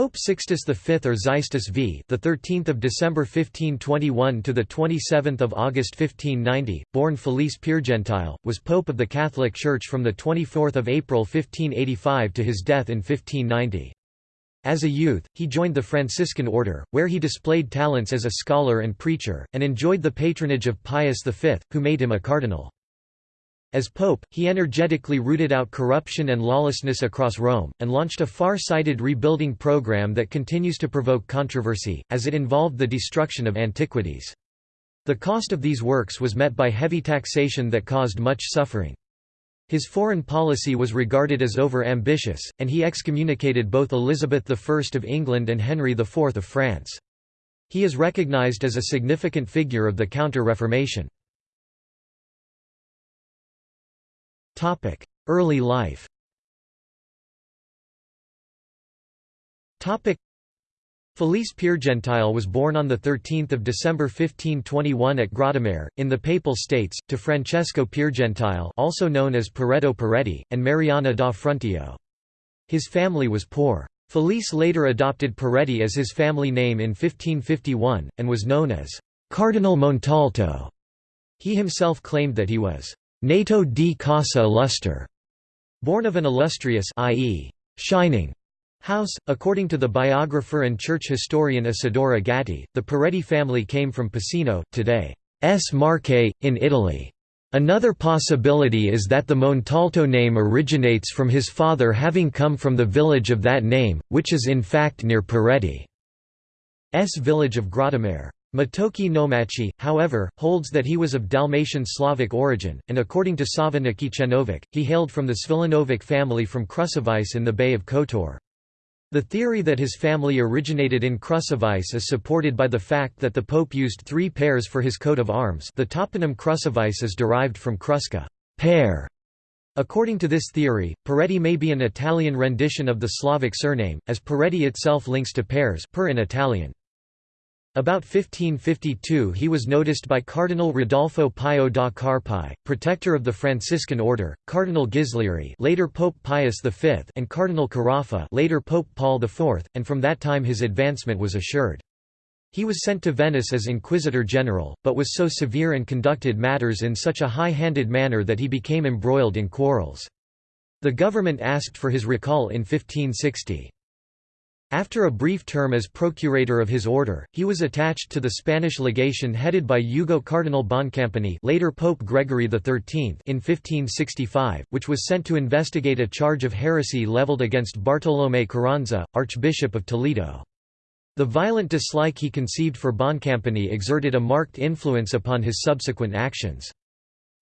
Pope Sixtus V or Xistus V, the 13th of December 1521 to the 27th of August 1590, born Felice Piergentile, was pope of the Catholic Church from the 24th of April 1585 to his death in 1590. As a youth, he joined the Franciscan order, where he displayed talents as a scholar and preacher, and enjoyed the patronage of Pius V, who made him a cardinal. As pope, he energetically rooted out corruption and lawlessness across Rome, and launched a far-sighted rebuilding program that continues to provoke controversy, as it involved the destruction of antiquities. The cost of these works was met by heavy taxation that caused much suffering. His foreign policy was regarded as over-ambitious, and he excommunicated both Elizabeth I of England and Henry IV of France. He is recognized as a significant figure of the Counter-Reformation. Early life Felice Piergentile was born on 13 December 1521 at Grottammare, in the Papal States, to Francesco Piergentile also known as Peretto Peretti, and Mariana da Frontillo. His family was poor. Felice later adopted Peretti as his family name in 1551, and was known as Cardinal Montalto. He himself claimed that he was Nato di Casa Illustre, born of an illustrious i.e., shining house. According to the biographer and church historian Isidoro Gatti, the Peretti family came from today S. Marche, in Italy. Another possibility is that the Montalto name originates from his father having come from the village of that name, which is in fact near Peretti's village of Grottammare. Matoki Nomachi, however, holds that he was of Dalmatian Slavic origin, and according to Sava Nakićenović, he hailed from the Svilanovic family from Kruševice in the Bay of Kotor. The theory that his family originated in Kruševice is supported by the fact that the pope used three pears for his coat of arms the toponym Kruševice is derived from Kruska pear". According to this theory, Peretti may be an Italian rendition of the Slavic surname, as Peretti itself links to pears per in Italian. About 1552 he was noticed by Cardinal Rodolfo Pio da Carpi, protector of the Franciscan order, Cardinal Ghislieri later Pope Pius V and Cardinal Carafa later Pope Paul IV, and from that time his advancement was assured. He was sent to Venice as Inquisitor General, but was so severe and conducted matters in such a high-handed manner that he became embroiled in quarrels. The government asked for his recall in 1560. After a brief term as procurator of his order, he was attached to the Spanish legation headed by Hugo Cardinal Boncompagni later Pope Gregory XIII in 1565, which was sent to investigate a charge of heresy leveled against Bartolomé Carranza, Archbishop of Toledo. The violent dislike he conceived for Boncompagni exerted a marked influence upon his subsequent actions.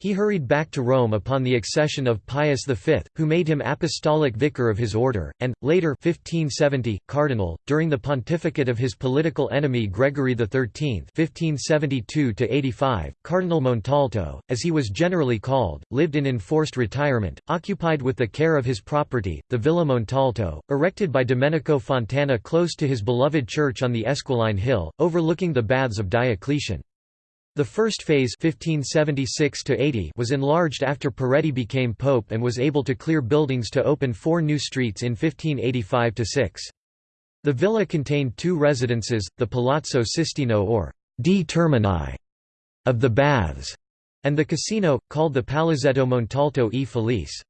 He hurried back to Rome upon the accession of Pius V, who made him apostolic vicar of his order, and, later 1570, cardinal. During the pontificate of his political enemy Gregory XIII (1572–85), Cardinal Montalto, as he was generally called, lived in enforced retirement, occupied with the care of his property, the Villa Montalto, erected by Domenico Fontana close to his beloved church on the Esquiline Hill, overlooking the Baths of Diocletian. The first phase 1576 was enlarged after Peretti became pope and was able to clear buildings to open four new streets in 1585–6. The villa contained two residences, the Palazzo Sistino or D Termini of the Baths, and the casino, called the Palazzetto Montalto e Felice.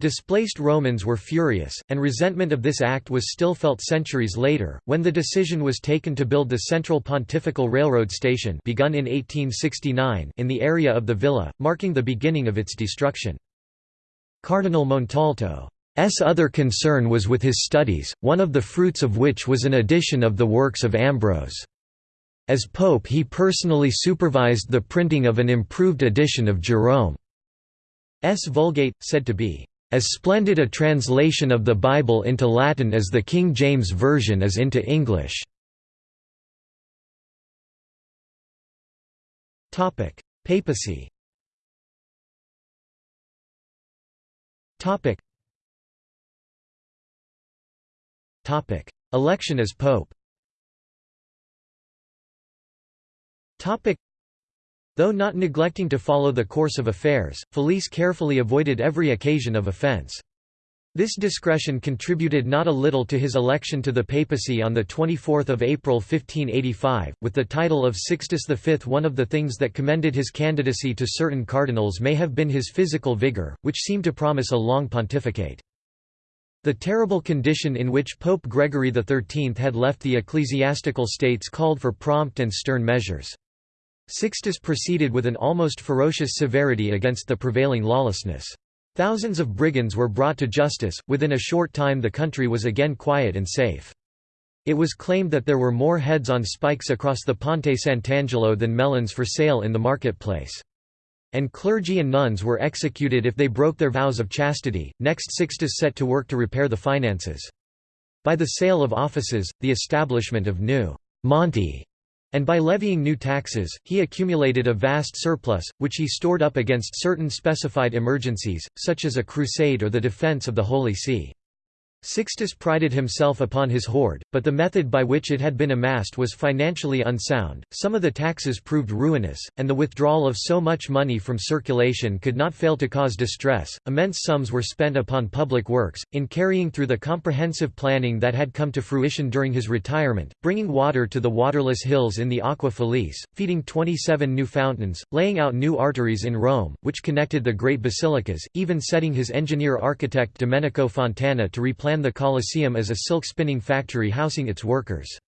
Displaced Romans were furious, and resentment of this act was still felt centuries later, when the decision was taken to build the Central Pontifical Railroad Station begun in 1869 in the area of the villa, marking the beginning of its destruction. Cardinal Montalto's other concern was with his studies, one of the fruits of which was an edition of the works of Ambrose. As pope he personally supervised the printing of an improved edition of Jerome's Vulgate, said to be as splendid a translation of the Bible into Latin as the King James Version is into English. Papacy Election as pope Though not neglecting to follow the course of affairs, Felice carefully avoided every occasion of offense. This discretion contributed not a little to his election to the papacy on 24 April 1585, with the title of Sixtus V. One of the things that commended his candidacy to certain cardinals may have been his physical vigour, which seemed to promise a long pontificate. The terrible condition in which Pope Gregory XIII had left the ecclesiastical states called for prompt and stern measures. Sixtus proceeded with an almost ferocious severity against the prevailing lawlessness. Thousands of brigands were brought to justice, within a short time the country was again quiet and safe. It was claimed that there were more heads on spikes across the Ponte Sant'Angelo than melons for sale in the marketplace. And clergy and nuns were executed if they broke their vows of chastity. Next Sixtus set to work to repair the finances. By the sale of offices, the establishment of new monti and by levying new taxes, he accumulated a vast surplus, which he stored up against certain specified emergencies, such as a crusade or the defense of the Holy See. Sixtus prided himself upon his hoard, but the method by which it had been amassed was financially unsound. Some of the taxes proved ruinous, and the withdrawal of so much money from circulation could not fail to cause distress. Immense sums were spent upon public works, in carrying through the comprehensive planning that had come to fruition during his retirement, bringing water to the waterless hills in the Aqua Felice, feeding 27 new fountains, laying out new arteries in Rome, which connected the great basilicas, even setting his engineer-architect Domenico Fontana to replan the Colosseum as a silk-spinning factory housing its workers.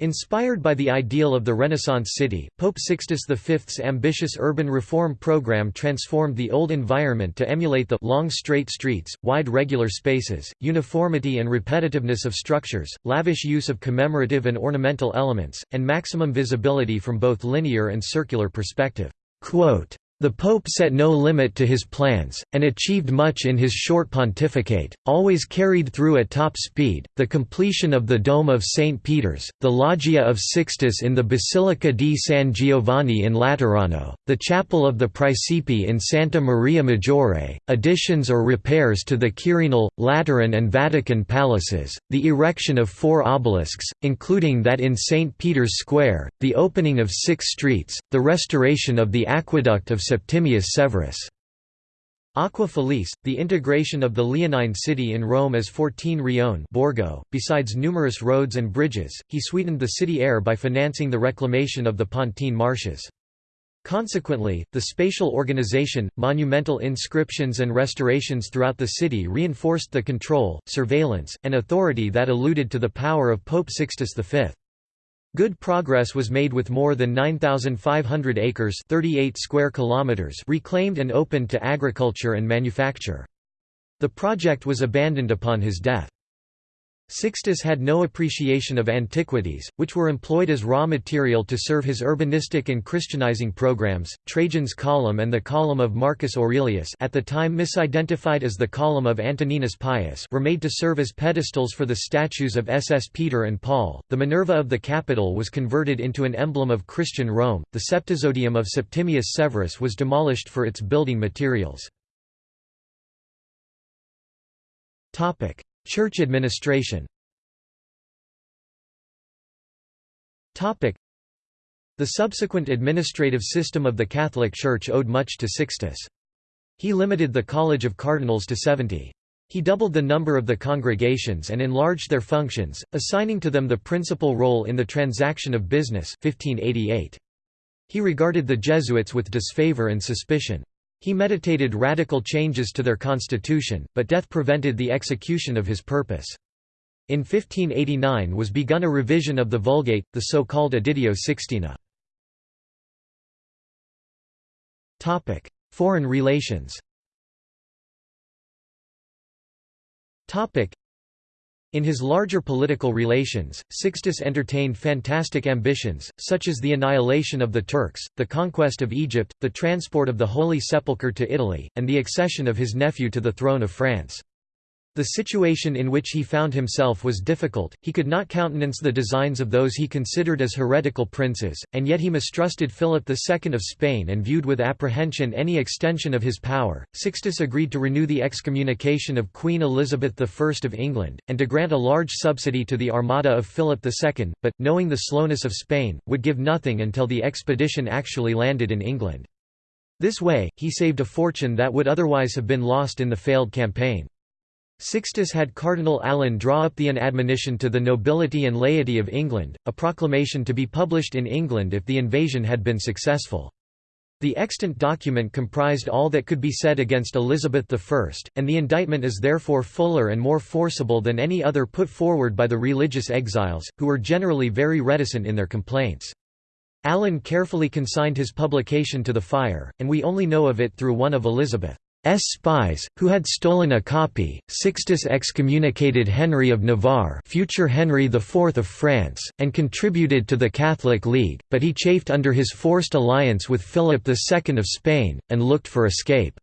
Inspired by the ideal of the Renaissance city, Pope Sixtus V's ambitious urban reform program transformed the old environment to emulate the long straight streets, wide regular spaces, uniformity and repetitiveness of structures, lavish use of commemorative and ornamental elements, and maximum visibility from both linear and circular perspective. Quote, the Pope set no limit to his plans, and achieved much in his short pontificate, always carried through at top speed, the completion of the Dome of St. Peter's, the Loggia of Sixtus in the Basilica di San Giovanni in Laterano, the Chapel of the Praesepe in Santa Maria Maggiore, additions or repairs to the Quirinal, Lateran and Vatican palaces, the erection of four obelisks, including that in St. Peter's Square, the opening of six streets, the restoration of the aqueduct of Septimius Severus. Aqua Felice, the integration of the Leonine city in Rome as Fortine Rione Borgo. .Besides numerous roads and bridges, he sweetened the city air by financing the reclamation of the Pontine marshes. Consequently, the spatial organization, monumental inscriptions and restorations throughout the city reinforced the control, surveillance, and authority that alluded to the power of Pope Sixtus V. Good progress was made with more than 9,500 acres 38 square kilometers reclaimed and opened to agriculture and manufacture. The project was abandoned upon his death. Sixtus had no appreciation of antiquities, which were employed as raw material to serve his urbanistic and Christianizing programs. Trajan's Column and the Column of Marcus Aurelius, at the time misidentified as the Column of Antoninus Pius, were made to serve as pedestals for the statues of SS Peter and Paul. The Minerva of the Capitol was converted into an emblem of Christian Rome. The Septizodium of Septimius Severus was demolished for its building materials. Topic: Church administration The subsequent administrative system of the Catholic Church owed much to Sixtus. He limited the College of Cardinals to 70. He doubled the number of the congregations and enlarged their functions, assigning to them the principal role in the transaction of business 1588. He regarded the Jesuits with disfavor and suspicion. He meditated radical changes to their constitution, but death prevented the execution of his purpose. In 1589 was begun a revision of the Vulgate, the so-called Editio Sixtina. Foreign relations in his larger political relations, Sixtus entertained fantastic ambitions, such as the annihilation of the Turks, the conquest of Egypt, the transport of the Holy Sepulchre to Italy, and the accession of his nephew to the throne of France. The situation in which he found himself was difficult, he could not countenance the designs of those he considered as heretical princes, and yet he mistrusted Philip II of Spain and viewed with apprehension any extension of his power. Sixtus agreed to renew the excommunication of Queen Elizabeth I of England, and to grant a large subsidy to the armada of Philip II, but, knowing the slowness of Spain, would give nothing until the expedition actually landed in England. This way, he saved a fortune that would otherwise have been lost in the failed campaign. Sixtus had Cardinal Allen draw up the An Admonition to the Nobility and Laity of England, a proclamation to be published in England if the invasion had been successful. The extant document comprised all that could be said against Elizabeth I, and the indictment is therefore fuller and more forcible than any other put forward by the religious exiles, who were generally very reticent in their complaints. Allen carefully consigned his publication to the fire, and we only know of it through one of Elizabeth's spies, who had stolen a copy. Sixtus excommunicated Henry of Navarre, future Henry IV of France, and contributed to the Catholic League, but he chafed under his forced alliance with Philip II of Spain, and looked for escape.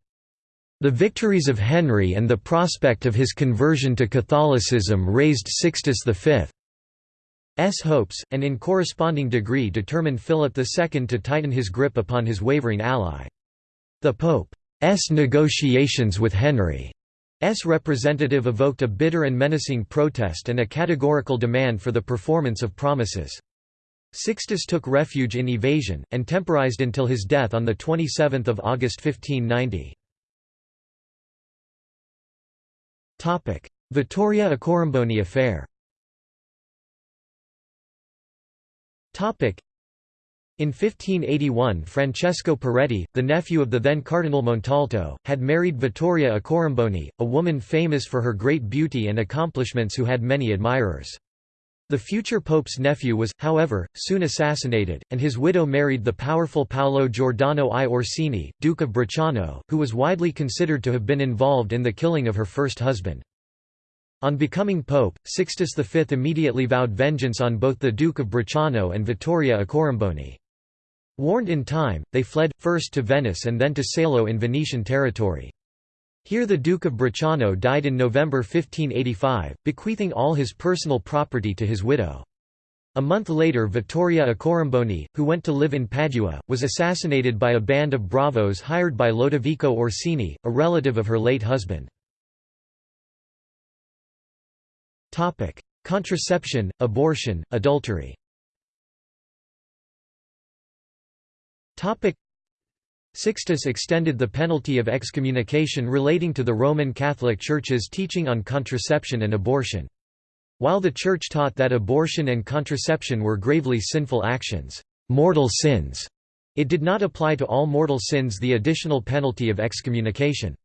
The victories of Henry and the prospect of his conversion to Catholicism raised Sixtus V. S hopes, and in corresponding degree determined Philip II to tighten his grip upon his wavering ally. The Pope's negotiations with Henry's representative evoked a bitter and menacing protest and a categorical demand for the performance of promises. Sixtus took refuge in evasion, and temporized until his death on 27 August 1590. Vittoria Accoramboni affair In 1581 Francesco Peretti, the nephew of the then Cardinal Montalto, had married Vittoria Accoramboni, a woman famous for her great beauty and accomplishments who had many admirers. The future pope's nephew was, however, soon assassinated, and his widow married the powerful Paolo Giordano I Orsini, Duke of Bracciano, who was widely considered to have been involved in the killing of her first husband. On becoming pope, Sixtus V immediately vowed vengeance on both the Duke of Bracciano and Vittoria Accoramboni. Warned in time, they fled, first to Venice and then to Salo in Venetian territory. Here the Duke of Bracciano died in November 1585, bequeathing all his personal property to his widow. A month later Vittoria Accoramboni, who went to live in Padua, was assassinated by a band of bravos hired by Lodovico Orsini, a relative of her late husband. Contraception, abortion, adultery. Sixtus extended the penalty of excommunication relating to the Roman Catholic Church's teaching on contraception and abortion. While the Church taught that abortion and contraception were gravely sinful actions, mortal sins, it did not apply to all mortal sins the additional penalty of excommunication.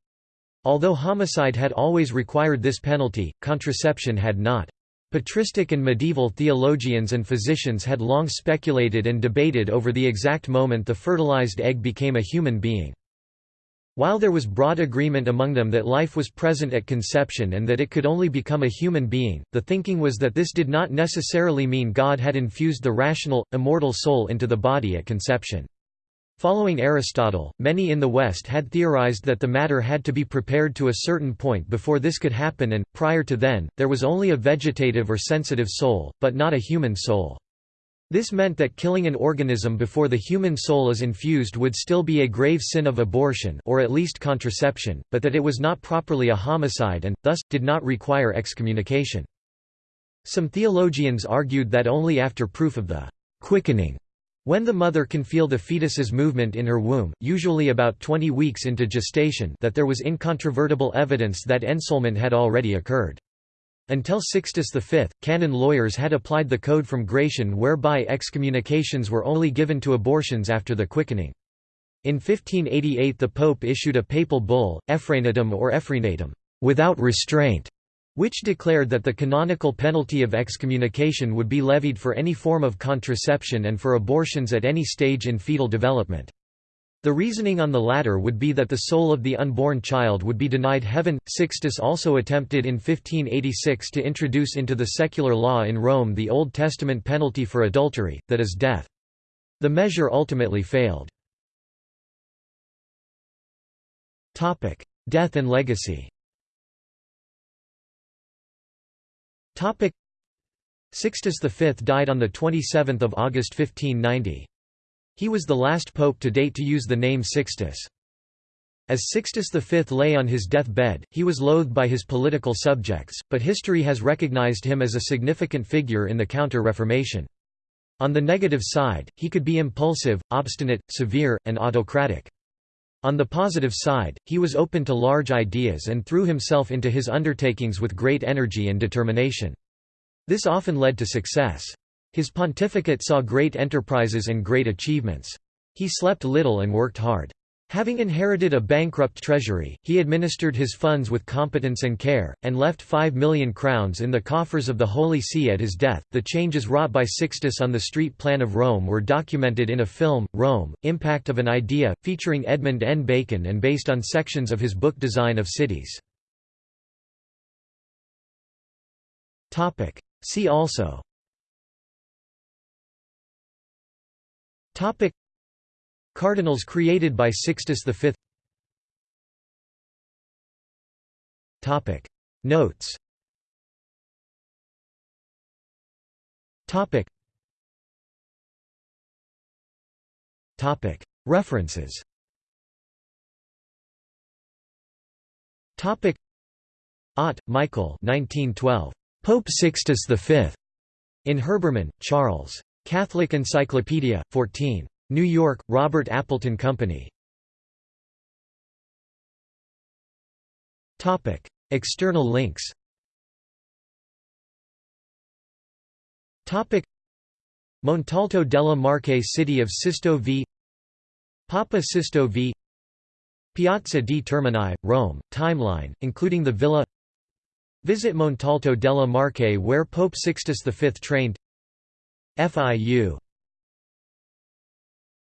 Although homicide had always required this penalty, contraception had not. Patristic and medieval theologians and physicians had long speculated and debated over the exact moment the fertilized egg became a human being. While there was broad agreement among them that life was present at conception and that it could only become a human being, the thinking was that this did not necessarily mean God had infused the rational, immortal soul into the body at conception. Following Aristotle, many in the West had theorized that the matter had to be prepared to a certain point before this could happen and, prior to then, there was only a vegetative or sensitive soul, but not a human soul. This meant that killing an organism before the human soul is infused would still be a grave sin of abortion or at least contraception, but that it was not properly a homicide and, thus, did not require excommunication. Some theologians argued that only after proof of the quickening when the mother can feel the fetus's movement in her womb, usually about 20 weeks into gestation that there was incontrovertible evidence that ensoulment had already occurred. Until Sixtus V, canon lawyers had applied the code from Gratian whereby excommunications were only given to abortions after the quickening. In 1588 the Pope issued a papal bull, Effraenatam or Effrenatam, without restraint, which declared that the canonical penalty of excommunication would be levied for any form of contraception and for abortions at any stage in fetal development. The reasoning on the latter would be that the soul of the unborn child would be denied heaven. Sixtus also attempted in 1586 to introduce into the secular law in Rome the Old Testament penalty for adultery, that is death. The measure ultimately failed. Death and legacy Topic Sixtus V died on 27 August 1590. He was the last pope to date to use the name Sixtus. As Sixtus V lay on his deathbed, he was loathed by his political subjects, but history has recognized him as a significant figure in the Counter-Reformation. On the negative side, he could be impulsive, obstinate, severe, and autocratic. On the positive side, he was open to large ideas and threw himself into his undertakings with great energy and determination. This often led to success. His pontificate saw great enterprises and great achievements. He slept little and worked hard. Having inherited a bankrupt treasury, he administered his funds with competence and care, and left five million crowns in the coffers of the Holy See at his death. The changes wrought by Sixtus on the street plan of Rome were documented in a film, Rome Impact of an Idea, featuring Edmund N. Bacon and based on sections of his book Design of Cities. See also Cardinals created by Sixtus V Topic. Notes Topic. References Topic. Ott, Michael 1912. Pope Sixtus V. In Herbermann, Charles. Catholic Encyclopedia, 14. New York, Robert Appleton Company. Topic: External links. Topic: Montalto della Marche City of Sisto v. Papa Sisto v. Piazza di Termini, Rome, timeline, including the villa. Visit Montalto della Marche where Pope Sixtus V trained. FIU